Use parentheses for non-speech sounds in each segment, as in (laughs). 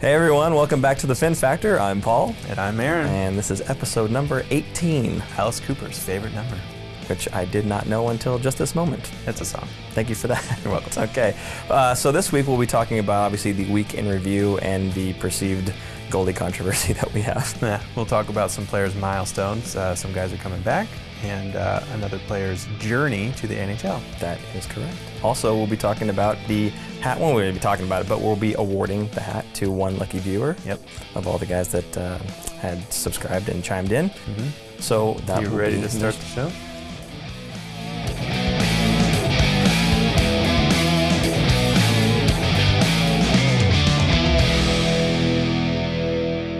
Hey everyone, welcome back to the Fin Factor. I'm Paul, And I'm Aaron. and this is episode number 18, Alice Cooper's favorite number. which I did not know until just this moment. It's a song. Thank you for that. (laughs) You're welcome. okay, uh, so this week we'll be talking about obviously the week in review and the perceived Goldie controversy (laughs) that we have. Yeah, we'll talk about some players' milestones. Uh, some guys are coming back, and uh, another player's journey to the NHL. That is correct. Also, we'll be talking about the hat. Well, we won't be talking about it, but we'll be awarding the hat to one lucky viewer. Yep. Of all the guys that uh, had subscribed and chimed in. Mm-hmm. So that You ready to start the show?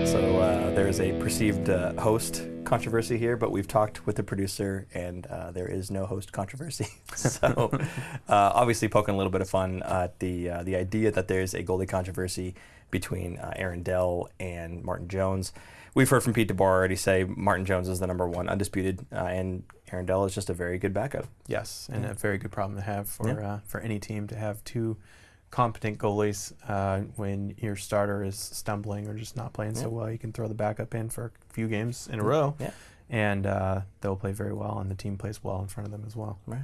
So uh, there is a perceived uh, host controversy here, but we've talked with the producer, and uh, there is no host controversy. (laughs) so (laughs) uh, obviously, poking a little bit of fun at the uh, the idea that there's a goalie controversy between uh, Aaron Dell and Martin Jones. We've heard from Pete DeBoer already say Martin Jones is the number one undisputed, uh, and Aaron Dell is just a very good backup. Yes, and a very good problem to have for Yeah. uh, for any team to have two competent goalies uh, when your starter is stumbling or just not playing so well. You can throw the backup in for a few games in a row, Yeah. and uh, they'll play very well, and the team plays well in front of them as well. Right.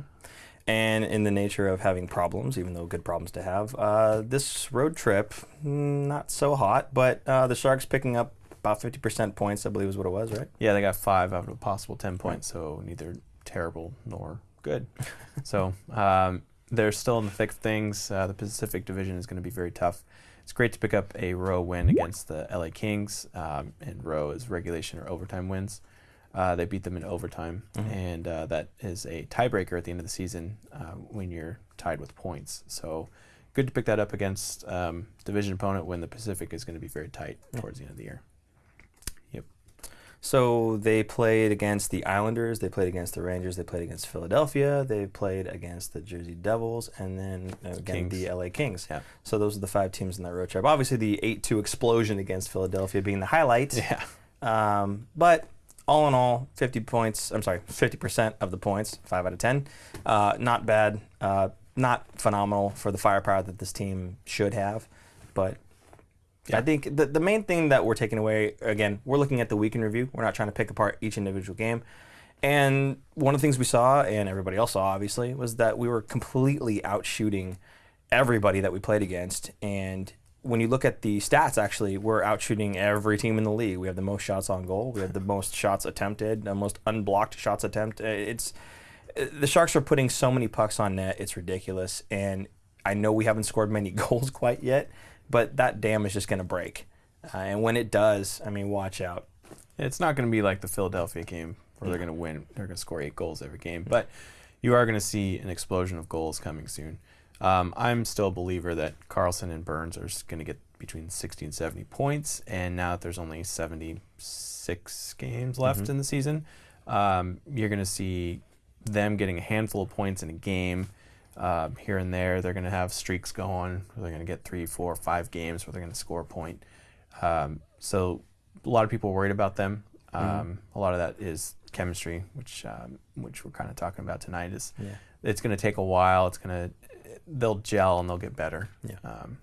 And in the nature of having problems, even though good problems to have, uh, this road trip, mm, not so hot, but uh, the Sharks picking up about 50% points, I believe is what it was, right? Yeah, they got five out of a possible 10 points, so neither terrible nor good. (laughs) so um, they're still in the thick of things. Uh, the Pacific Division is going to be very tough. It's great to pick up a row win against the LA Kings, um, and row is regulation or overtime wins. Uh, they beat them in overtime, Mhm. and uh, that is a tiebreaker at the end of the season uh, when you're tied with points. So good to pick that up against um, division opponent when the Pacific is going to be very tight Yeah. towards the end of the year. So they played against the Islanders, they played against the Rangers, they played against Philadelphia, they played against the Jersey Devils, and then uh, again Kings. the LA Kings. Yeah. So those are the five teams in that road trip. Obviously, the 8 2 explosion against Philadelphia being the highlight. Yeah. Um, but all in all, 50 points. I'm sorry, 50% of the points, five out of 10. Uh, not bad. Uh, not phenomenal for the firepower that this team should have, but. I think the, the main thing that we're taking away, again, we're looking at the week in review. We're not trying to pick apart each individual game. And one of the things we saw, and everybody else saw, obviously, was that we were completely outshooting everybody that we played against. And when you look at the stats, actually, we're outshooting every team in the league. We have the most shots on goal. We have the most shots attempted, the most unblocked shots attempted. Uh, it's uh, the Sharks are putting so many pucks on net. It's ridiculous. And I know we haven't scored many (laughs) goals quite yet, but that dam is just going to break. Uh, and when it does, I mean, watch out. It's not going to be like the Philadelphia game where they're going to win. They're going to score eight goals every game, but you are going to see an explosion of goals coming soon. Um, I'm still a believer that Karlsson and Burns are going to get between 60 and 70 points, and now that there's only 76 games left Mhm. in the season, um, you're going to see them getting a handful of points in a game. Um, here and there, they're going to have streaks going. They're going to get three, four, five games where they're going to score a point. Um, so a lot of people are worried about them. Um, Mhm. A lot of that is chemistry, which um, which we're kind of talking about tonight. Is Yeah. it's going to take a while. It's going to they'll gel and they'll get better. Yeah. Um,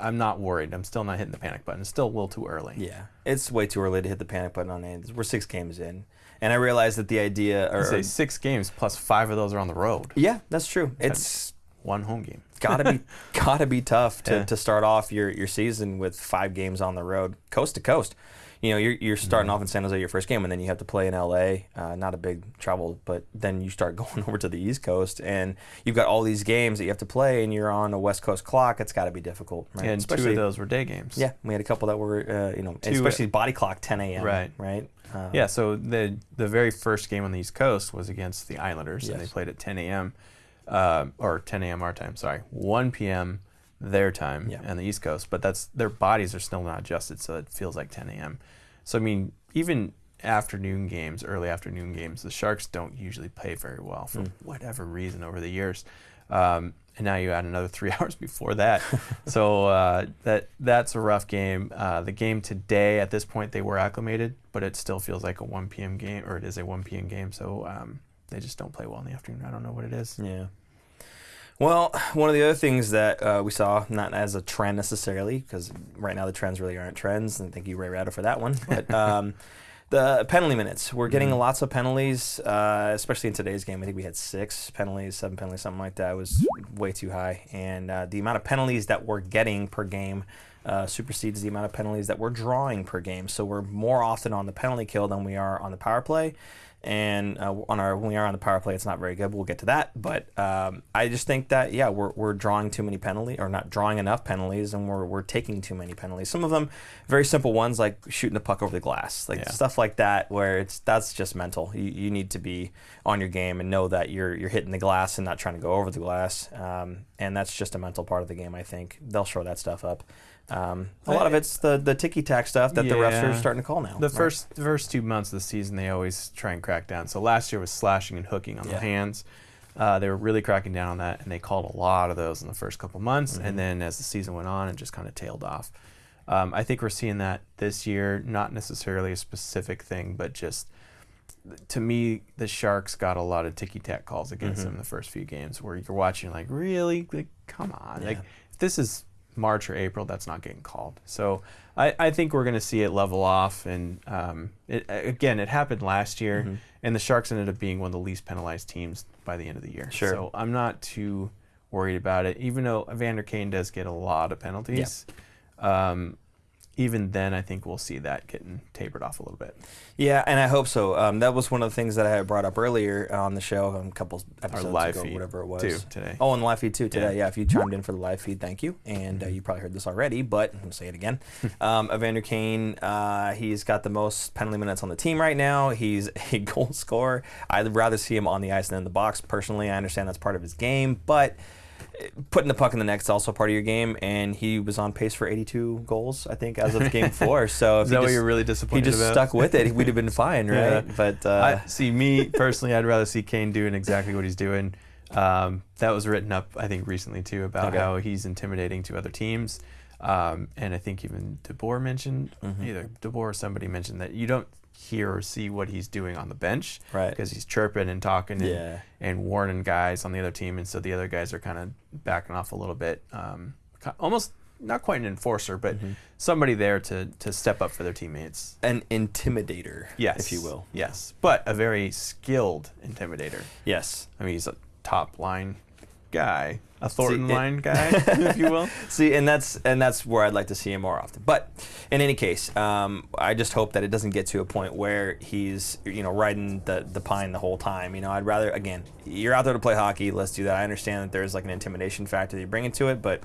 I'm not worried. I'm still not hitting the panic button. It's still a little too early. Yeah, it's way too early to hit the panic button on it. We're six games in, and I realize that the idea, or, say um, six games plus five of those are on the road. yeah, that's true. It's One home game. (laughs) gotta be gotta be tough to, Yeah. to start off your, your season with five games on the road, coast to coast. You know, you're, you're starting Mhm. off in San Jose your first game, and then you have to play in LA. Uh, not a big travel, but then you start (laughs) going over to the East Coast, and you've got all these games that you have to play, and you're on a West Coast clock. It's got to be difficult, right? And two Especially- of those were day games. Yeah, we had a couple that were, uh, you know, Two- especially body clock 10 a.m. Right. Right. Uh, Yeah, so the the very first game on the East Coast was against the Islanders, and they played at 10 a.m. Uh, or 10 a.m. our time. Sorry, 1 p.m. their time Yeah. on the East Coast. But that's their bodies are still not adjusted, so it feels like 10 a.m. So I mean, even afternoon games, early afternoon games, the Sharks don't usually play very well for Mm. whatever reason over the years. Um, and now you add another (laughs) three hours before that, so uh, that that's a rough game. Uh, the game today, at this point, they were acclimated, but it still feels like a 1 p.m. game, or it is a 1 p.m. game. So um, they just don't play well in the afternoon. I don't know what it is. Yeah. Well, one of the other things that uh, we saw, not as a trend necessarily, because right now the trends really aren't trends, and thank you, Ray Ratto, for that one. (laughs) But um, the penalty minutes, we're getting Mhm. lots of penalties, uh, especially in today's game. I think we had six penalties, seven penalties, something like that. It was way too high, and uh, the amount of penalties that we're getting per game. Uh, supersedes the amount of penalties that we're drawing per game. So we're more often on the penalty kill than we are on the power play and uh, on our when we are on the power play, it's not very good. We'll get to that, but um, I just think that yeah, we're, we're drawing too many penalties, or not drawing enough penalties, and we're, we're taking too many penalties. Some of them very simple ones like shooting the puck over the glass, like Yeah. stuff like that, where it's that's just mental. You, you need to be on your game and know that you're you're hitting the glass and not trying to go over the glass, um, and that's just a mental part of the game. I think they'll show that stuff up. Um, a lot of it's the the ticky tack stuff that the refs are starting to call now. The right? first the first two months of the season, they always try and crack down. So last year was slashing and hooking on Yeah. the hands. Uh, they were really cracking down on that, and they called a lot of those in the first couple months. Mhm. And then as the season went on, it just kind of tailed off. Um, I think we're seeing that this year, not necessarily a specific thing, but just to me, the Sharks got a lot of ticky tack calls against Mhm. them in the first few games, where you're watching like, really, like, come on, like Yeah. if this is March or April, that's not getting called. So I, I think we're going to see it level off. And um, it, again, it happened last year, Mhm. and the Sharks ended up being one of the least penalized teams by the end of the year. Sure. So I'm not too worried about it, even though Evander Kane does get a lot of penalties. Um, even then, I think we'll see that getting tapered off a little bit. Yeah, and I hope so. Um, that was one of the things that I had brought up earlier on the show a couple episodes live ago, feed, whatever it was. too, today. Oh, and the live feed too today. Yeah. Yeah, if you chimed in for the live feed, thank you. And uh, you probably heard this already, but I'm gonna say it again. (laughs) um, Evander Kane, uh, he's got the most penalty minutes on the team right now. He's (laughs) a goal scorer. I'd rather see him on the ice than in the box. Personally, I understand that's part of his game, but putting the puck in the net is also part of your game. And he was on pace for 82 goals, I think, as of game four. (laughs) So if Is that what you're really disappointed he just about? stuck with it, we'd have been (laughs) fine, right? Yeah. But uh, I, see, me personally, I'd rather see Kane doing exactly what he's doing. Um, that was written up, I think, recently too about Okay. how he's intimidating to other teams. Um, and I think even DeBoer mentioned, Mhm. either DeBoer or somebody mentioned that you don't hear or see what he's doing on the bench right, because he's chirping and talking and, yeah, and warning guys on the other team. And so the other guys are kind of backing off a little bit. Um, almost not quite an enforcer, but Mhm. somebody there to, to step up for their teammates. an intimidator, Yes. if you will. Yes. But a very skilled intimidator. Yes. I mean, he's a top line guy, a Thornton it- line guy, (laughs) if you will. See, and that's and that's where I'd like to see him more often. But in any case, um, I just hope that it doesn't get to a point where he's you know riding the the pine the whole time. You know, I'd rather again, you're out there to play hockey. Let's do that. I understand that there's like an intimidation factor that you bring into it, but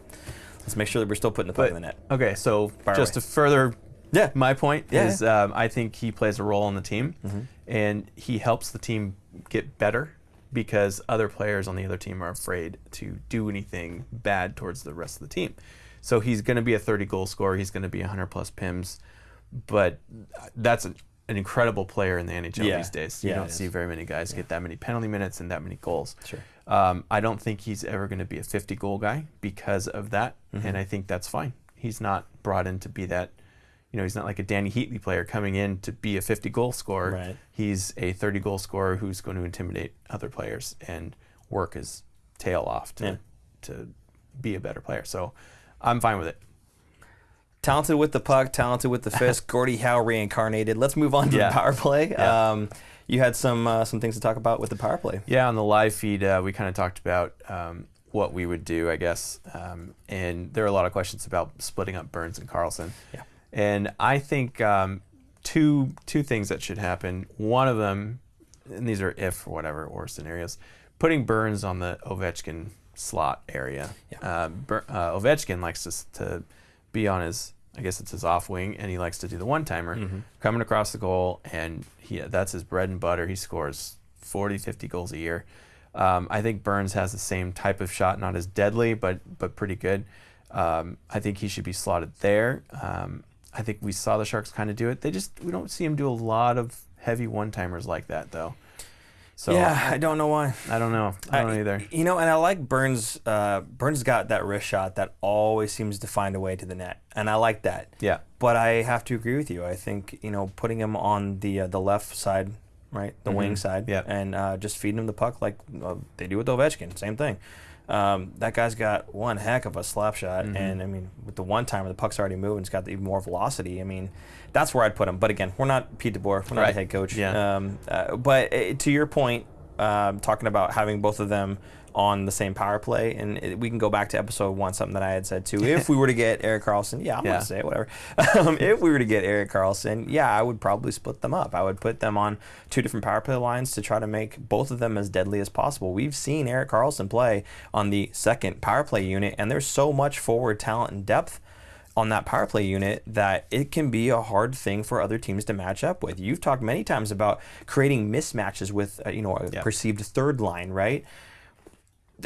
let's make sure that we're still putting the puck But in the net. okay, so Fire just away. to further Yeah. my point Yeah, is um, I think he plays a role on the team, Mhm. and he helps the team get better because other players on the other team are afraid to do anything bad towards the rest of the team. So he's going to be a 30 goal scorer. He's going to be 100 plus pims, but that's an, an incredible player in the NHL Yeah. these days. You Yeah, don't see very many guys get that many penalty minutes and that many goals. Sure. Um, I don't think he's ever going to be a 50 goal guy because of that, Mhm. and I think that's fine. He's not brought in to be that. You know, he's not like a Dany Heatley player coming in to be a 50 goal scorer. Right. He's a 30 goal scorer who's going to intimidate other players and work his tail off to Yeah. to be a better player. So I'm fine with it. Talented with the puck, talented with the (laughs) fist. Gordie Howe reincarnated. Let's move on to Yeah. the power play. Yeah. Um, you had some uh, some things to talk about with the power play. Yeah, on the live feed, uh, we kind of talked about um, what we would do, I guess. Um, and there are a lot of questions about splitting up Burns and Karlsson. Yeah. And I think um, two two things that should happen. One of them, and these are if or whatever or scenarios, putting Burns on the Ovechkin slot area. Yeah. Uh, uh, Ovechkin likes to, to be on his, I guess it's his off wing, and he likes to do the one timer Mhm. coming across the goal, and he that's his bread and butter. He scores 40, 50 goals a year. Um, I think Burns has the same type of shot, not as deadly, but but pretty good. Um, I think he should be slotted there. Um, I think we saw the Sharks kind of do it. They just we don't see him do a lot of heavy one timers like that though. So yeah, I don't know why. I don't know. I don't know either. You know, and I like Burns. Uh, Burns got that wrist shot that always seems to find a way to the net, and I like that. Yeah. But I have to agree with you. I think you know putting him on the uh, the left side, right, the wing Mhm. side, Yeah. and uh, just feeding him the puck like uh, they do with Ovechkin. Same thing. Um, that guy's got one heck of a slap shot, Mhm. and I mean, with the one timer, the puck's already moving. It's got even more velocity. I mean, that's where I'd put him. But again, we're not Pete DeBoer. We're not Right. the head coach. Yeah. Um, uh, but uh, to your point, um, talking about having both of them on the same power play, and it, we can go back to episode one, something that I had said too. If (laughs) we were to get Erik Karlsson, yeah, I'm Yeah. gonna say it, whatever. (laughs) um, if we were to get Erik Karlsson, yeah, I would probably split them up. I would put them on two different power play lines to try to make both of them as deadly as possible. We've seen Erik Karlsson play on the second power play unit, and there's so much forward talent and depth on that power play unit that it can be a hard thing for other teams to match up with. You've talked many times about creating mismatches with uh, you know a perceived third line, right?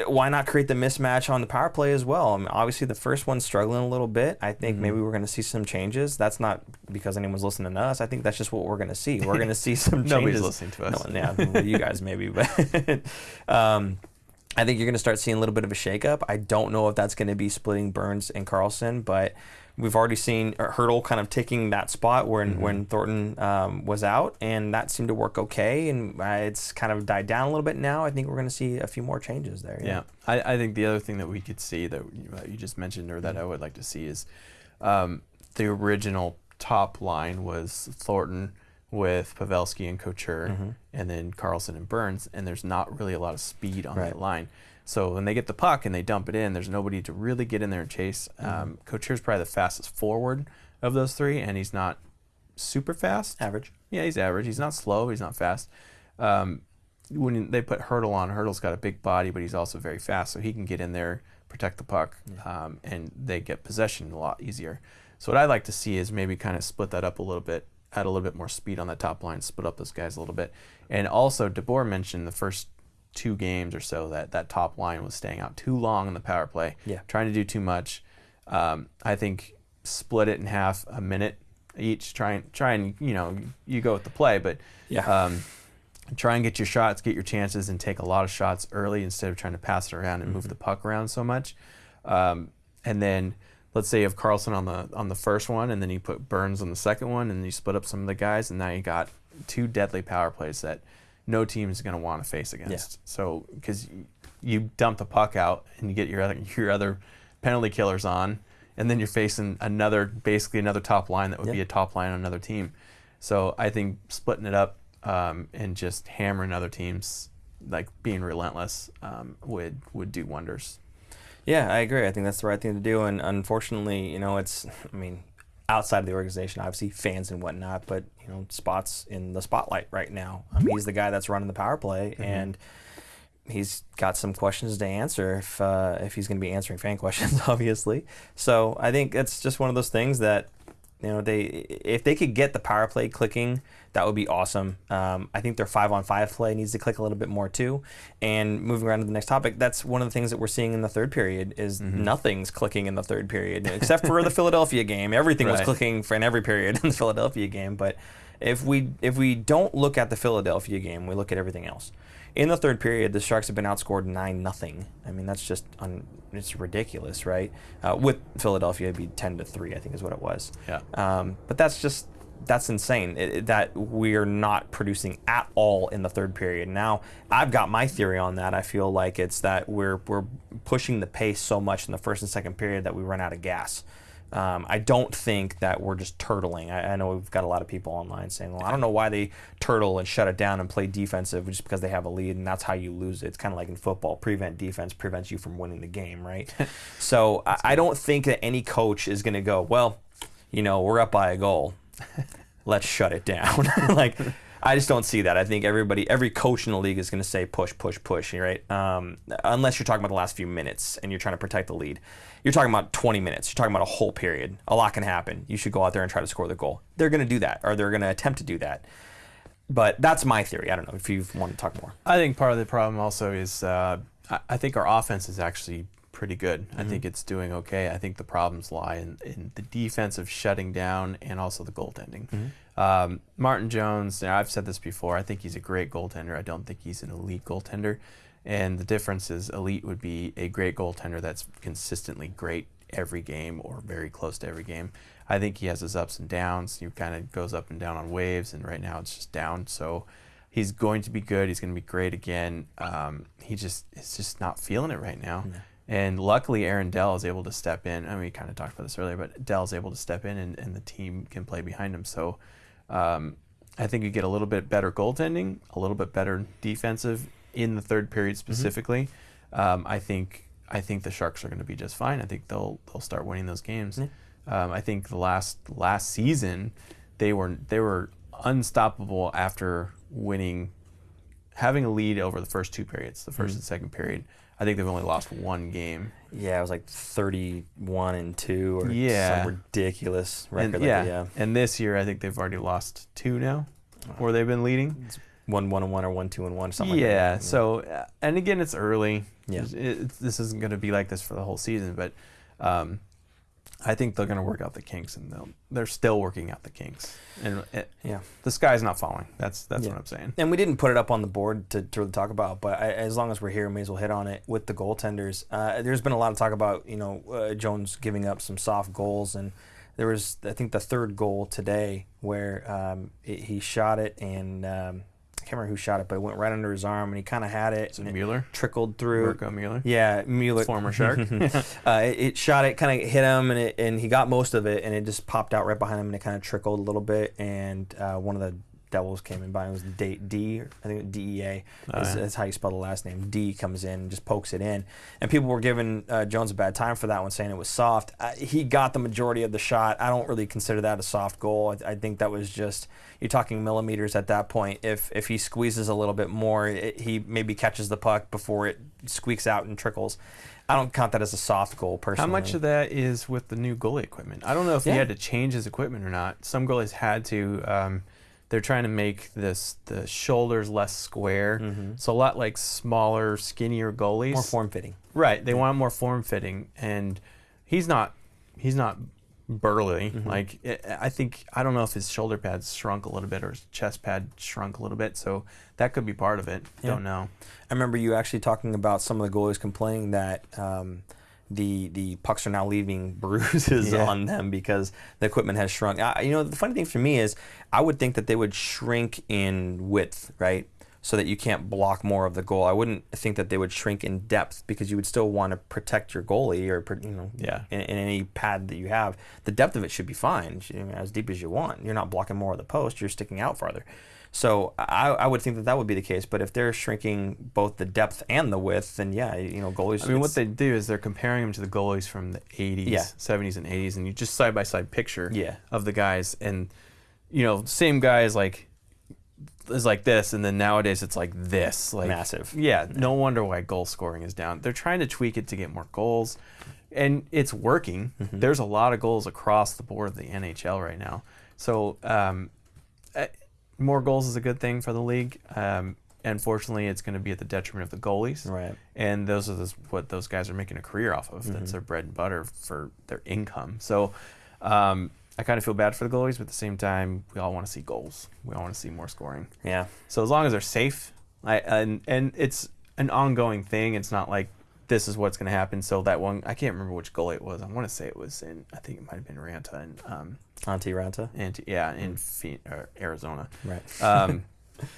Why not create the mismatch on the power play as well? I mean, obviously, the first one's struggling a little bit. I think Mhm. maybe we're going to see some changes. That's not because anyone's listening to us. I think that's just what we're going to see. We're going to see (laughs) some changes. Nobody's listening to us. No, yeah, you guys (laughs) maybe, but (laughs) um, I think you're going to start seeing a little bit of a shakeup. I don't know if that's going to be splitting Burns and Karlsson, but we've already seen Hertl kind of taking that spot when Mhm. when Thornton um, was out, and that seemed to work okay. And uh, it's kind of died down a little bit now. I think we're going to see a few more changes there. Yeah, I, I think the other thing that we could see that you, uh, you just mentioned or that I would like to see is um, the original top line was Thornton with Pavelski and Couture, Mhm. and then Karlsson and Burns, and there's not really a lot of speed on Right. that line. So when they get the puck and they dump it in, there's nobody to really get in there and chase. Um, Couture's probably the fastest forward of those three, and he's not super fast. average. Yeah, he's average. He's not slow. He's not fast. Um, when they put Hertl on, Hertl's got a big body, but he's also very fast, so he can get in there, protect the puck, um, and they get possession a lot easier. So what I'd like to see is maybe kind of split that up a little bit, add a little bit more speed on the top line, split up those guys a little bit. And also, DeBoer mentioned the first two games or so that that top line was staying out too long in the power play, Yeah. trying to do too much. Um, I think split it in half, a minute each. Try and try and you know you go with the play, but Yeah. um, try and get your shots, get your chances, and take a lot of shots early instead of trying to pass it around and move Mhm. the puck around so much. Um, and then let's say you have Karlsson on the on the first one, and then you put Burns on the second one, and you split up some of the guys, and now you got two deadly power plays that no team is going to want to face against. So because you dump the puck out and you get your other (laughs) your other penalty killers on, and then you're facing another basically another top line that would be a top line on another team. So I think splitting it up um, and just hammering other teams, like being relentless, um, would would do wonders. Yeah, I agree. I think that's the right thing to do. And unfortunately, you know, it's, I mean, outside of the organization, obviously fans and whatnot, but, you know, spots in the spotlight right now. I mean, he's the guy that's running the power play, Mhm. and he's got some questions to answer if, uh, if he's going to be answering fan (laughs) questions, obviously. So I think it's just one of those things that, you know, they if they could get the power play clicking, that would be awesome. Um, I think their five on five play needs to click a little bit more too. And moving around to the next topic, that's one of the things that we're seeing in the third period is Mhm. nothing's clicking in the third period except for the (laughs) Philadelphia game. Everything was clicking for in every period in the Philadelphia game. But if we if we don't look at the Philadelphia game, we look at everything else. In the third period, the Sharks have been outscored nine nothing. I mean, that's just un, it's ridiculous, right? Uh, with Philadelphia, it'd be ten to three, I think, is what it was. Yeah. Um, but that's just that's insane it- that we're not producing at all in the third period. Now I've got my theory on that. I feel like it's that we're we're pushing the pace so much in the first and second period that we run out of gas. Um, I don't think that we're just turtling. I, I know we've got a lot of people online saying, "Well, I don't know why they turtle and shut it down and play defensive just because they have a lead, and that's how you lose it." It's kind of like in football: prevent defense prevents you from winning the game, right? (laughs) so I, I don't think that any coach is going to go, "Well, you know, we're up by a goal. (laughs) Let's shut it down." (laughs) like, I just don't see that. I think everybody, every coach in the league is going to say push, push, push, right? Um, unless you're talking about the last few minutes and you're trying to protect the lead. You're talking about 20 minutes. You're talking about a whole period. A lot can happen. You should go out there and try to score the goal. They're going to do that, or they're going to attempt to do that. But that's my theory. I don't know if you want to talk more. I think part of the problem also is uh, I, I think our offense is actually pretty good. I Mhm. think it's doing okay. I think the problems lie in, in the of shutting down and also the goaltending. Um, Martin Jones, now I've said this before, I think he's a great goaltender. I don't think he's an elite goaltender. And the difference is elite would be a great goaltender that's consistently great every game or very close to every game. I think he has his ups and downs. He kind of goes up and down on waves, and right now it's just down. So He's going to be good. He's going to be great again. Um, he just is just not feeling it right now. And luckily, Aaron Dell is able to step in. I mean, we kind of talked about this earlier, but Dell is able to step in, and, and the team can play behind him. So, um, I think you get a little bit better goaltending, a little bit better defensive in the third period specifically. Um, I think I think the Sharks are going to be just fine. I think they'll they'll start winning those games. Yeah. Um, I think the last last season they were they were unstoppable after winning, having a lead over the first two periods, the 1st Mhm. and second period. I think they've only lost one game. Yeah, it was like 31 and 2 or Yeah. some ridiculous record. And, like yeah, that, yeah. and this year I think they've already lost two now, where they've been leading. One, one and one or one, two and one, something yeah. like that. So, uh, and again, it's early. Yeah. It, it's- this isn't going to be like this for the whole season, but um, I think they're going to work out the kinks, and they'll, they're still working out the kinks. And it, Yeah. the sky's not falling. That's that's Yeah. what I'm saying. And we didn't put it up on the board to, to really talk about, but I, as long as we're here, may as well hit on it with the goaltenders. Uh, there's been a lot of talk about you know uh, Jones giving up some soft goals, and there was I think the third goal today where um, it, he shot it and um, can't remember who shot it, but it went right under his arm, and he kind of had it, Is it and it Mueller? trickled through. Mirco Mueller? Yeah, Mueller. Former Shark. (laughs) uh, it, it shot it, kind of hit him, and it, and he got most of it, and it just popped out right behind him, and it kind of trickled a little bit, and uh, one of the Devils came in by. It was D, D I think DEA. Oh, is, yeah. is how you spell the last name. D comes in and just pokes it in, and people were giving uh, Jones a bad time for that one, saying it was soft. Uh, he got the majority of the shot. I don't really consider that a soft goal. I, I think that was just you're talking millimeters at that point. If if he squeezes a little bit more, it, he maybe catches the puck before it squeaks out and trickles. I don't count that as a soft goal personally. How much of that is with the new goalie equipment? I don't know if Yeah. he had to change his equipment or not. Some goalies had to. Um, they're trying to make this the shoulders less square, Mhm. so a lot like smaller, skinnier goalies. more form fitting? Right. They Yeah. want more form fitting, and he's not. He's not burly. Mhm. Like i I think I don't know if his shoulder pads shrunk a little bit or his chest pad shrunk a little bit. So that could be part of it. Yeah. Don't know. I remember you actually talking about some of the goalies complaining that um, the the pucks are now leaving (laughs) bruises Yeah. on them because the equipment has shrunk. I, you know, the funny thing for me is I would think that they would shrink in width, right? So that you can't block more of the goal. I wouldn't think that they would shrink in depth because you would still want to protect your goalie or you know Yeah. in, in any pad that you have. The depth of it should be fine, It should- I mean, as deep as you want. You're not blocking more of the post. You're sticking out farther. So I, I would think that that would be the case. But if they're shrinking both the depth and the width, then yeah, you know, goalies. I mean, what they do is they're comparing them to the goalies from the 80s, Yeah. 70s, and 80s, and you just side by side picture yeah, of the guys, and you know, same guy is like is like this, and then nowadays it's like this, like massive. Yeah, no wonder why goal scoring is down. They're trying to tweak it to get more goals, and it's working. Mhm. There's a lot of goals across the board of the NHL right now. So um, more goals is a good thing for the league. Um, unfortunately, it's going to be at the detriment of the goalies, Right. and those are those, what those guys are making a career off of. That's Mhm. their bread and butter for their income. So. Um, I kind of feel bad for the goalies, but at the same time, we all want to see goals. We all want to see more scoring. Yeah. So as long as they're safe, I and and it's an ongoing thing. It's not like this is what's going to happen. So that one, I can't remember which goalie it was. I want to say it was in. I think it might have been Raanta and um Antti Raanta. and yeah in Phe- or Arizona. Right. Um,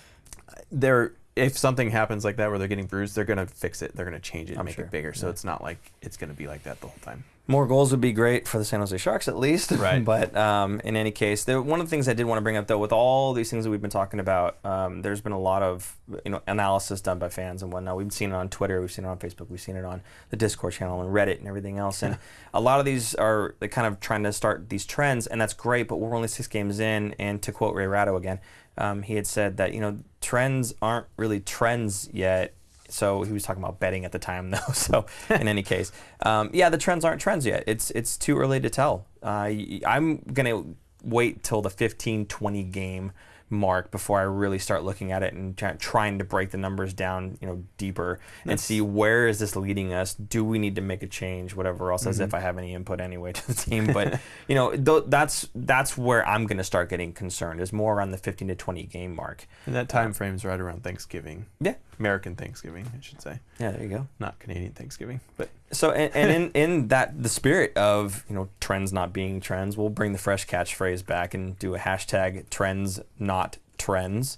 (laughs) they're if something happens like that where they're getting bruised, they're going to fix it. They're going to change it, and I'm make sure. it bigger. So Yeah. it's not like it's going to be like that the whole time. More goals would be great for the San Jose Sharks, at least. (laughs) Right. but um, in any case, there, one of the things I did want to bring up, though, with all these things that we've been talking about, um, there's been a lot of you know analysis done by fans and whatnot. We've seen it on Twitter, we've seen it on Facebook, we've seen it on the Discord channel and Reddit and everything else. And (laughs) a lot of these are kind of trying to start these trends, and that's great. But we're only six games in, and to quote Ray Ratto again, um, he had said that you know trends aren't really trends yet. So he was talking about betting at the time, (laughs) though. So in any case, um, yeah, the trends aren't trends yet. It's it's too early to tell. Uh, I'm gonna wait till the 15, 20 game mark before I really start looking at it and try, trying to break the numbers down, you know, deeper and see where is this leading us. Do we need to make a change? Whatever else, as Mhm. if I have any input anyway to the team. But (laughs) you know, th- that's that's where I'm gonna start getting concerned. Is more around the 15 to 20 game mark. And that time frame is right around Thanksgiving. Yeah. American Thanksgiving, I should say, Yeah, there you go. not Canadian Thanksgiving. But So and, and in, (laughs) in that the spirit of you know trends not being trends, we'll bring the fresh catchphrase back and do a hashtag trends not trends.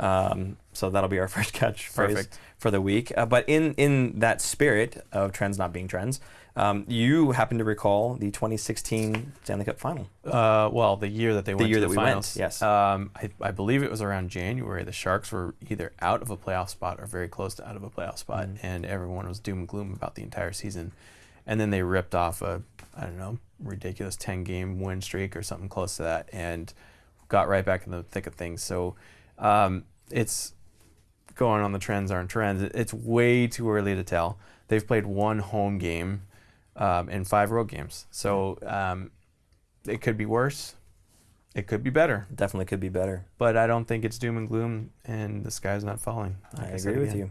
Um, so that'll be our (laughs) first catchphrase Perfect. for the week. Uh, but in in that spirit of trends not being trends, um, you happen to recall the 2016 Stanley Cup Final. Uh, well, the year that they went year to that the we went, finals. yes. Um, I, I believe it was around January. The Sharks were either out of a playoff spot or very close to out of a playoff spot, Mhm. and everyone was doom and gloom about the entire season. And then they ripped off a, I don't know, ridiculous 10 game win streak or something close to that, and got right back in the thick of things. So um, it's going on the trends aren't trends. It's way too early to tell. They've played one home game um, and five road games. So um, it could be worse. It could be better. Definitely could be better. But I don't think it's doom and gloom and the sky's not falling. I Like said agree with you.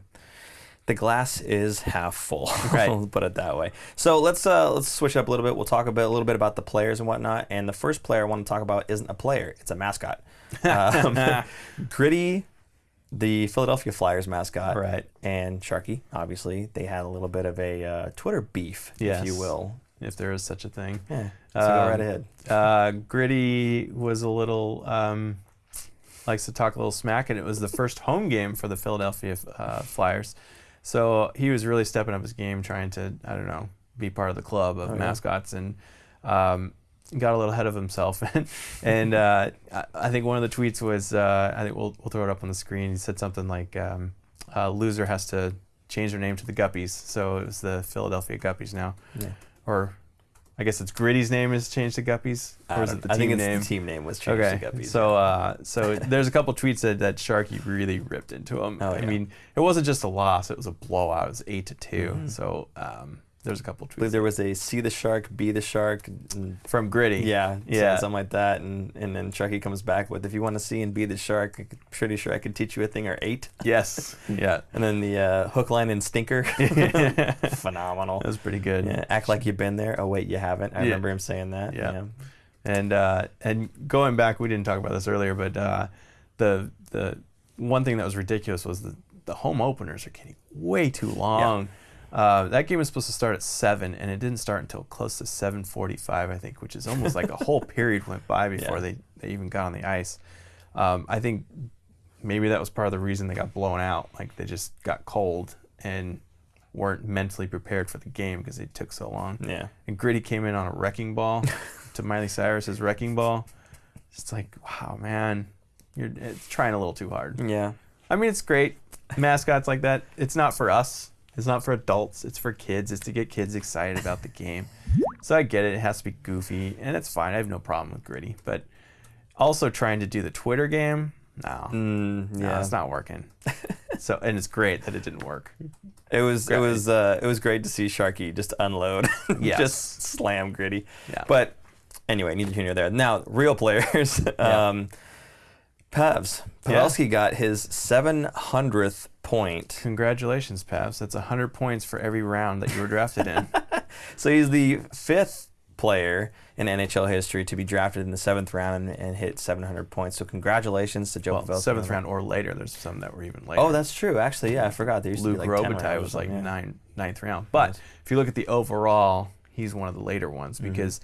The glass is half full. (laughs) Right. we'll put it that way. So let's uh, let's switch up a little bit. We'll talk a bit, a little bit about the players and whatnot. And the first player I want to talk about isn't a player; it's a mascot. (laughs) Um, (laughs) Gritty, the Philadelphia Flyers mascot, Right. and Sharky. Obviously, they had a little bit of a uh, Twitter beef, if you will. If there is such a thing. Yeah. So go Um, right ahead. Uh, Gritty was a little um, likes to talk a little smack, and it was the first home game for the Philadelphia uh, Flyers. So he was really stepping up his game, trying to I don't know be part of the club of Oh, yeah. mascots, and um, got a little ahead of himself. (laughs) and uh, I- think one of the tweets was uh, I think we'll we'll throw it up on the screen. He said something like um, uh, "Loser has to change their name to the Guppies," so it was the Philadelphia Guppies now Yeah. or I guess it's Gritty's name is changed to Guppies, or is it the I team think it's name? the team name was changed okay, to Guppies. so uh, so (laughs) there's a couple tweets that, that Sharky really ripped into him. Oh, I mean, it wasn't just a loss; it was a blowout. It was eight to 2 Mhm. So um, there's a couple I believe tweets there was a "See the shark, be the shark." and from Gritty. Yeah, Yeah. yeah, something like that, and and then Sharky comes back with, "If you want to see and be the shark, I'm pretty sure I could teach you a thing or eight. Yes. (laughs) Yeah. And then the uh, hook, line, and stinker, (laughs) Phenomenal. that was pretty good. Yeah, act like you've been there. Oh wait, you haven't. I Yeah. remember him saying that. Yeah. And uh, and going back, we didn't talk about this earlier, but uh, the the one thing that was ridiculous was the the home openers are getting way too long. Uh, that game was supposed to start at seven, and it didn't start until close to seven forty-five, I think, which is almost like a whole (laughs) period went by before Yeah. they, they even got on the ice. Um, I think maybe that was part of the reason they got blown out. Like they just got cold and weren't mentally prepared for the game because it took so long. Yeah. And Gritty came in on a wrecking ball (laughs) to Miley Cyrus's wrecking ball. It's like, wow, man, you're it's trying a little too hard. Yeah. I mean, it's great. Mascots like that. It's not for us. It's not for adults. It's for kids. It's to get kids excited about the game. So I get it. It has to be goofy, and it's fine. I have no problem with Gritty. But also trying to do the Twitter game, no, Mm, no, it's not working. (laughs) so and it's great that it didn't work. It was it Great. was uh, it was great to see Sharky just unload, Yes. just slam gritty. Yeah. But anyway, neither here nor there. Now, real players. (laughs) Yeah. um, Pavs. Yeah. Pavelski got his 700th point. Congratulations, Pavs. That's 100 points for every round that you were drafted in. (laughs) So he's the fifth player in NHL history to be drafted in the seventh round and, and hit 700 points. So congratulations to Joe well, Pavelski. seventh round or later. There's some that were even later. Oh, that's true. Actually, yeah, I forgot. There used Luc to be like Robitaille rounds was like something, yeah. nine, ninth round. But Nice. if you look at the overall, he's one of the later ones Mhm. because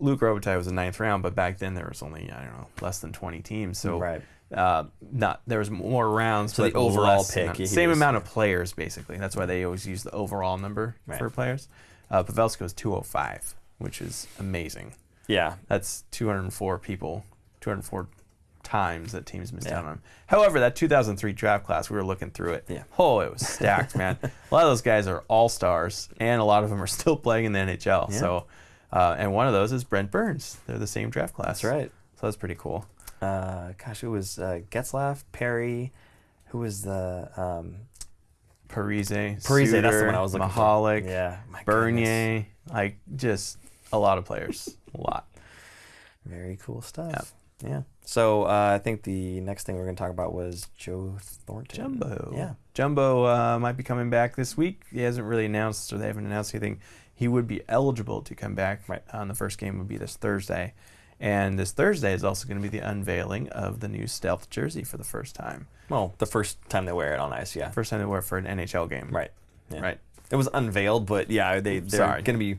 Luc Robitaille was the ninth round, but back then there was only I don't know less than 20 teams, so right. Uh, not there was more rounds. So the overall pick, same was- amount of players basically. That's why they always use the overall number Right. for players. Uh, Pavelski was 205, which is amazing. Yeah. That's 204 people, 204 times that teams missed Yeah. out on him. However, that 2003 draft class, we were looking through it. Yeah. Oh, it was stacked, (laughs) man. A lot of those guys are all stars, and a lot of them are still playing in the NHL. Yeah. So, uh, and one of those is Brent Burns. They're the same draft class. That's right. So that's pretty cool. Uh, gosh, it was uh, Getzlaf, Perry. Who was the um, Parise, Parise? That's the one I was looking Michalek, for. Yeah, my goodness. Bernier, like just a lot of players. a lot. Very cool stuff. Yeah. So uh, I think the next thing we're going to talk about was Joe Thornton. Jumbo. Yeah. Jumbo uh, might be coming back this week. He hasn't really announced, or they haven't announced anything. He would be eligible to come back. Right. On the first game would be this Thursday, and this Thursday is also going to be the unveiling of the new stealth jersey for the first time. Well, the first time they wear it on ice, yeah. First time they wear it for an NHL game. Right. Yeah. Right. It was unveiled, but yeah, they they're going to be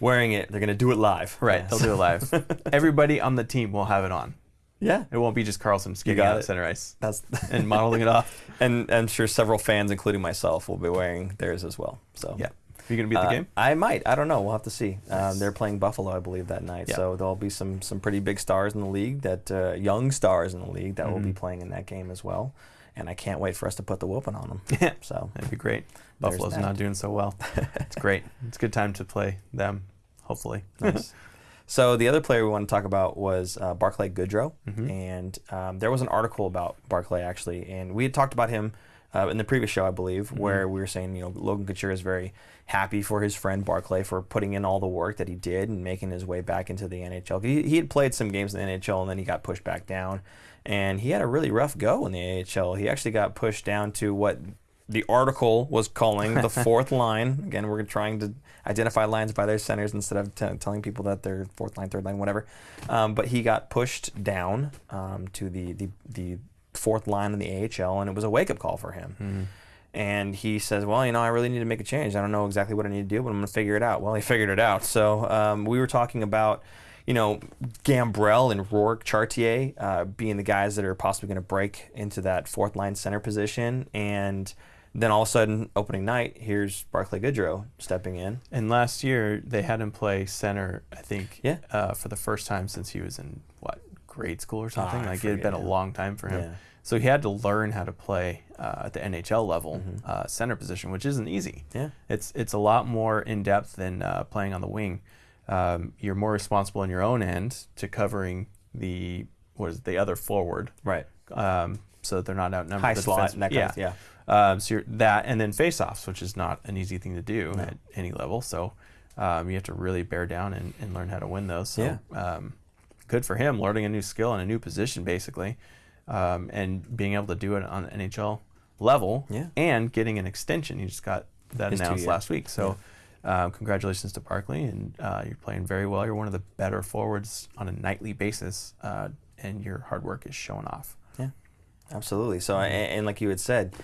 wearing it. They're going to do it live. Right. Yeah. They'll do it live. (laughs) Everybody on the team will have it on. Yeah, It won't be just Karlsson skating out it. center ice that's (laughs) and modeling it off. and I'm sure several fans, including myself, will be wearing theirs as well. So Yeah. Are you going to be at the Uh, game? I might. I don't know. We'll have to see. Um, they're playing Buffalo, I believe, that night. Yeah. So there'll be some some pretty big stars in the league that uh, young stars in the league that will be Mhm. playing in that game as well. And I can't wait for us to put the whooping on them. (laughs) Yeah. So That'd be great. Buffalo's that. not doing so well. (laughs) it's great. It's a good time to play them, hopefully. (laughs) nice. So the other player we want to talk about was uh, Barclay Goodrow, Mhm. and um, there was an article about Barclay actually, and we had talked about him uh, in the previous show, I believe, Mm-hmm. where we were saying you know Logan Couture is very happy for his friend Barclay for putting in all the work that he did and making his way back into the NHL. He, he had played some games in the NHL and then he got pushed back down, and he had a really rough go in the AHL. He actually got pushed down to what the article was calling the (laughs) fourth line. Again, we're trying to identify lines by their centers instead of t- telling people that they're fourth line, third line, whatever. Um, but he got pushed down um, to the, the the fourth line in the AHL, and it was a wake up call for him. Mhm. And he says, "Well, you know, I really need to make a change. I don't know exactly what I need to do, but I'm going to figure it out." Well, he (laughs) figured it out. So um, we were talking about, you know, Gambrell and Rourke Chartier uh, being the guys that are possibly going to break into that fourth line center position, and then all of a sudden, opening night, here's Barclay Goodrow stepping in. And last year they had him play center, I think, Yeah. uh, for the first time since he was in what grade school or something. I like it had been a long time for him. Yeah. So he had to learn how to play uh, at the NHL level Mhm. uh, center position, which isn't easy. Yeah. It's it's a lot more in depth than uh, playing on the wing. Um, you're more responsible in your own end to covering the what is it, the other forward, Right. um, so that they're not outnumbered. High the slot. defense- yeah. Of, yeah. Um, so you're that, and then face-offs, which is not an easy thing to do No. at any level. So um, you have to really bear down and, and learn how to win those. So um, good for him, learning a new skill and a new position, basically, um, and being able to do it on the NHL level, Yeah. and getting an extension. He just got that His announced last week. So. Um, congratulations to Barclay, and uh, you're playing very well. You're one of the better forwards on a nightly basis, uh, and your hard work is showing off. Yeah, absolutely. So, and, and like you had said,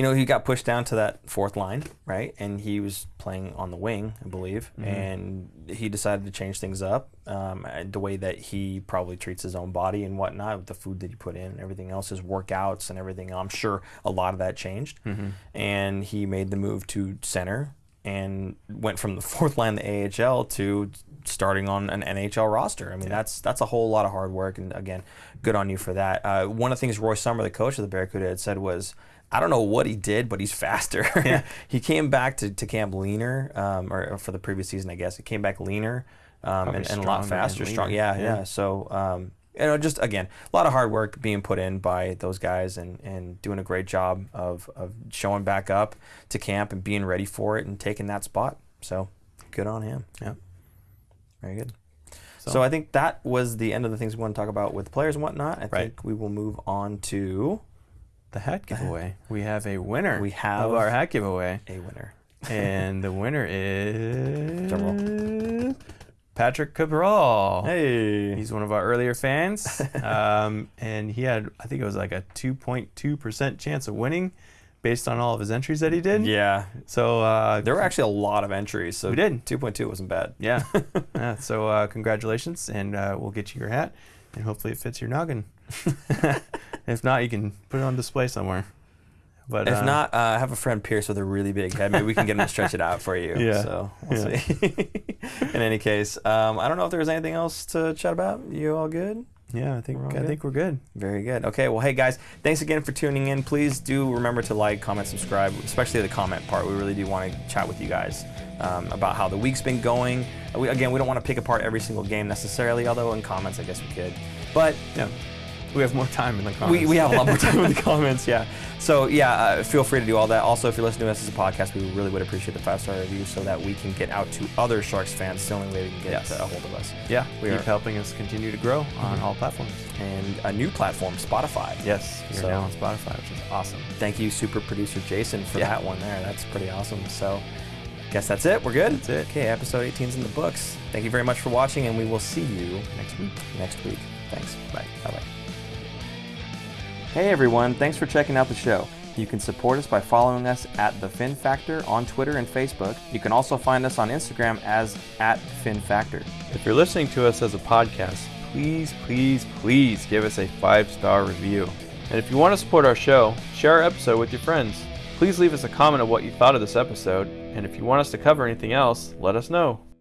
you know, he got pushed down to that fourth line, right? And he was playing on the wing, I believe, Mhm. and he decided to change things up. Um, the way that he probably treats his own body and whatnot, with the food that he put in and everything else, his workouts and everything. I'm sure a lot of that changed. Mm-hmm. And he made the move to center and went from the (laughs) fourth line, the AHL, to starting on an NHL roster. I mean, Yeah. that's that's a whole lot of hard work, and again, good on you for that. Uh, one of the things Roy Sommer, the coach of the Barracuda, had said was. I don't know what he did, but he's faster. (laughs) Yeah. he came back to, to camp leaner, um, or, or for the previous season, I guess. He came back leaner um, and, and a lot faster. Strong, yeah, Yeah. yeah. So, um, you know, just again, a lot of hard work being put in by those guys and, and doing a great job of, of showing back up to camp and being ready for it and taking that spot. So, good on him. Yeah. Very good. So, So, I think that was the end of the things we want to talk about with players and whatnot. I Right. think we will move on to the hat giveaway. We have a winner. We have- of our hat giveaway, a winner. and the winner is Patrick Cabral. Hey. He's one of our earlier fans, (laughs) um, and he had I think it was like a 2.2 percent chance of winning, based on all of his entries that he did. yeah. So uh, There were actually a lot of entries. So We did. 2.2 wasn't bad. yeah, (laughs) yeah. So uh, congratulations, and uh, we'll get you your hat, and hopefully it fits your noggin. (laughs) if not, you can put it on display somewhere. But If uh, not, uh, I have a friend Pierce with a really big head. Maybe we can get him to stretch it out for you. (laughs) Yeah. So we'll Yeah. see. (laughs) In any case, um, I don't know if there was anything else to chat about. You all good? yeah, I think I good? think we're good. Very good. Okay. Well, hey guys, thanks again for tuning in. Please do remember to like, comment, subscribe, especially the comment part. We really do want to chat with you guys um, about how the week's been going. We, again, we don't want to pick apart every single game necessarily, although in comments, I guess we could. But Yeah, we have more time in the comments. we, we have a lot more time in the (laughs) comments, yeah. So yeah, uh, feel free to do all that. Also, if you're listening to us as a podcast, we really would appreciate the five star review so that we can get out to other Sharks fans. It's the only way we can get Yes. a hold of us. yeah, We keep are- helping us continue to grow on Mhm. all platforms. And a new platform, Spotify. Yes, you're So- now on Spotify, which is awesome. Thank you, super producer Jason, for Yeah. that one there. That's pretty awesome. So, guess that's it. We're good. That's it. Okay, episode 18 is in the books. Thank you very much for watching, and we will see you Next week. next week. Thanks. Bye. Bye bye. Hey everyone, thanks for checking out the show. You can support us by following us at The Fin Factor on Twitter and Facebook. You can also find us on Instagram as at Fin Factor. If you're listening to us as a podcast, please, please, please give us a five star review. And if you want to support our show, share our episode with your friends. Please leave us a comment of what you thought of this episode, and if you want us to cover anything else, let us know.